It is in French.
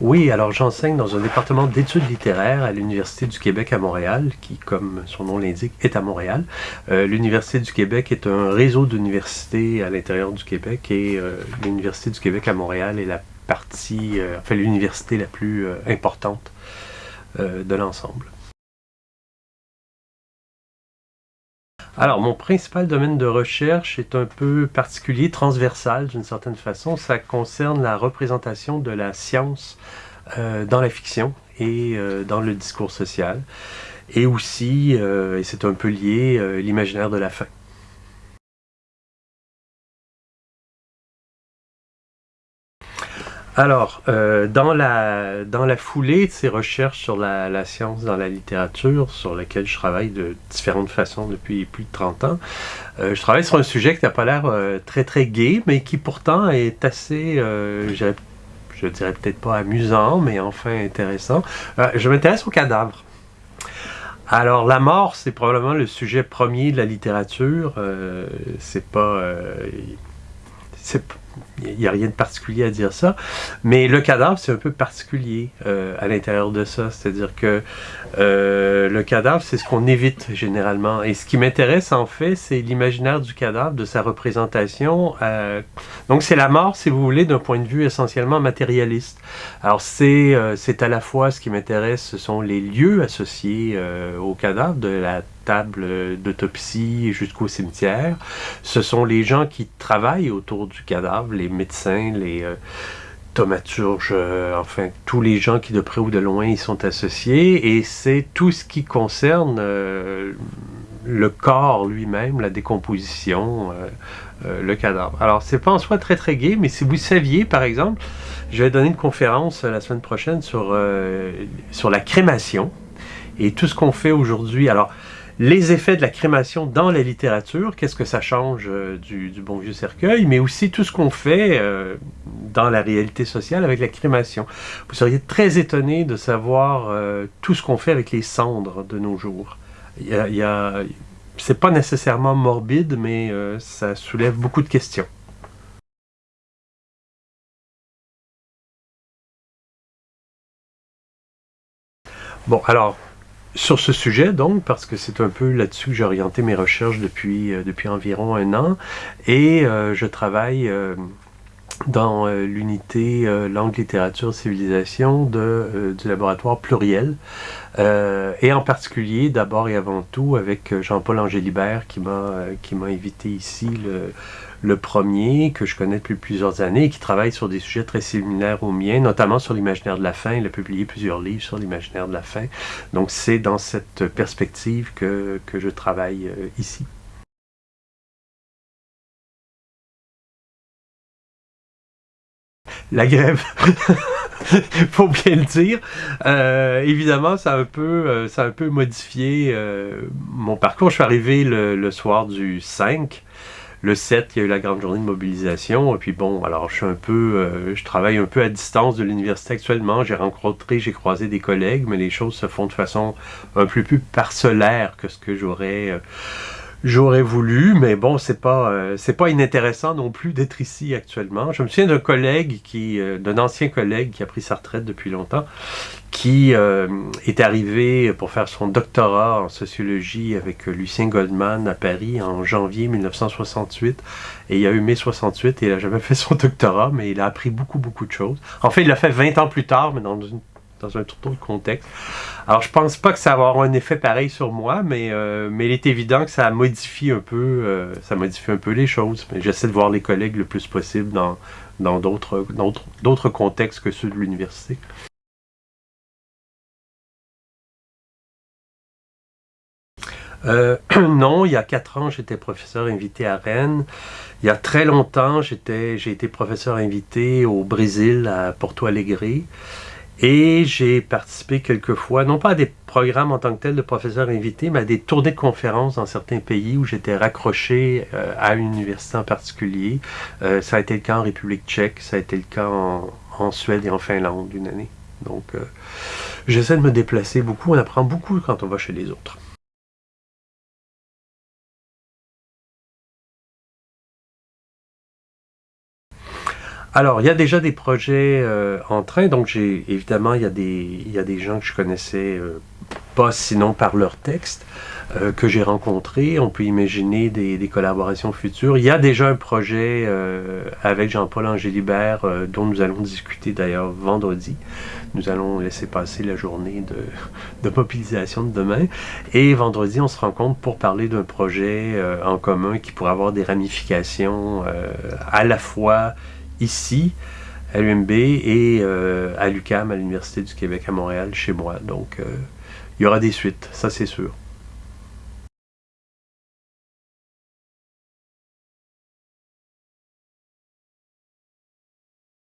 Oui, alors j'enseigne dans un département d'études littéraires à l'Université du Québec à Montréal, qui, comme son nom l'indique, est à Montréal. Euh, L'Université du Québec est un réseau d'universités à l'intérieur du Québec et euh, l'Université du Québec à Montréal est la partie, euh, enfin l'université la plus importante de l'ensemble. Alors, mon principal domaine de recherche est un peu particulier, transversal d'une certaine façon. Ça concerne la représentation de la science euh, dans la fiction et euh, dans le discours social. Et aussi, euh, et c'est un peu lié, l'imaginaire de la fin. Alors, euh, dans, la, foulée de ces recherches sur la, science dans la littérature, sur laquelle je travaille de différentes façons depuis plus de 30 ans, euh, je travaille sur un sujet qui n'a pas l'air euh, très très gai, mais qui pourtant est assez, je, dirais peut-être pas amusant, mais enfin intéressant. Je m'intéresse aux cadavres. Alors, la mort, c'est probablement le sujet premier de la littérature. C'est pas... il n'y a rien de particulier à dire ça, mais le cadavre, c'est un peu particulier euh, à l'intérieur de ça. C'est-à-dire que euh, le cadavre, c'est ce qu'on évite généralement. Et ce qui m'intéresse, en fait, c'est l'imaginaire du cadavre, de sa représentation. euh, donc, c'est la mort, si vous voulez, d'un point de vue essentiellement matérialiste. Alors, c'est à la fois ce qui m'intéresse, ce sont les lieux associés au cadavre, de la table d'autopsie jusqu'au cimetière. Ce sont les gens qui travaillent autour du cadavre, les médecins, les euh, thaumaturges, euh, enfin tous les gens qui de près ou de loin y sont associés. Et c'est tout ce qui concerne euh, le corps lui-même, la décomposition, euh, le cadavre. Alors c'est pas en soi très très gai, mais si vous saviez par exemple, je vais donner une conférence la semaine prochaine sur, sur la crémation et tout ce qu'on fait aujourd'hui. Alors les effets de la crémation dans la littérature, qu'est-ce que ça change euh, du, bon vieux cercueil, mais aussi tout ce qu'on fait euh, dans la réalité sociale avec la crémation. Vous seriez très étonné de savoir euh, tout ce qu'on fait avec les cendres de nos jours. Y y a- c'est pas nécessairement morbide, mais ça soulève beaucoup de questions. Bon, alors, sur ce sujet, donc, parce que c'est un peu là-dessus que j'ai orienté mes recherches depuis, euh, depuis environ un an, et euh, je travaille euh, dans euh, l'unité euh, langue, littérature, civilisation de, euh, du laboratoire pluriel, et en particulier, d'abord et avant tout, avec Jean-Paul Angélibert qui m'a invité ici le, le premier, que je connais depuis plusieurs années, et qui travaille sur des sujets très similaires aux miens, notamment sur l'imaginaire de la fin. Il a publié plusieurs livres sur l'imaginaire de la fin. Donc c'est dans cette perspective que, que je travaille ici. La grève, faut bien le dire. Euh, évidemment, ça a un peu, euh, ça a un peu modifié euh, mon parcours. Je suis arrivé le, soir du 5. Le 7, il y a eu la grande journée de mobilisation. Et puis bon, alors je suis un peu, je travaille un peu à distance de l'université actuellement. J'ai rencontré, j'ai croisé des collègues, mais les choses se font de façon un peu plus parcellaire que ce que j'aurais j'aurais voulu. Mais bon, c'est pas euh, c'est pas inintéressant non plus d'être ici actuellement. Je me souviens d'un collègue qui, euh, d'un ancien collègue qui a pris sa retraite depuis longtemps, qui euh, est arrivé pour faire son doctorat en sociologie avec euh, Lucien Goldman à Paris en janvier 1968. Et il a eu mai 68 et il n'a jamais fait son doctorat, mais il a appris beaucoup, beaucoup de choses. En fait, il l'a fait 20 ans plus tard, mais dans, une- dans un tout autre contexte. Alors, je pense pas que ça va avoir un effet pareil sur moi, mais, euh, mais il est évident que ça modifie un peu, euh, ça modifie un peu les choses. J'essaie de voir les collègues le plus possible dans dans d'autres contextes que ceux de l'université. Euh, non, il y a quatre ans, j'étais professeur invité à Rennes. Il y a très longtemps, j'ai été professeur invité au Brésil, à Porto Alegre. Et j'ai participé quelquefois, non pas à des programmes en tant que tel de professeur invité, mais à des tournées de conférences dans certains pays où j'étais raccroché euh, à une université en particulier. Euh, ça a été le cas en République tchèque, ça a été le cas en, en Suède et en Finlande une année. Donc, euh, j'essaie de me déplacer beaucoup. On apprend beaucoup quand on va chez les autres. Alors, il y a déjà des projets euh, en train, donc j'ai évidemment, il y, a des, il y a des gens que je connaissais euh, pas sinon par leur texte, euh, que j'ai rencontrés. On peut imaginer des, collaborations futures. Il y a déjà un projet avec Jean-Paul Angélibert dont nous allons discuter d'ailleurs vendredi. Nous allons laisser passer la journée de, de, mobilisation de demain. Et vendredi, on se rencontre pour parler d'un projet en commun qui pourrait avoir des ramifications à la fois ici, à l'UMB et euh, à l'UCAM, à l'Université du Québec à Montréal, chez moi. Donc, euh, il y aura des suites, ça c'est sûr.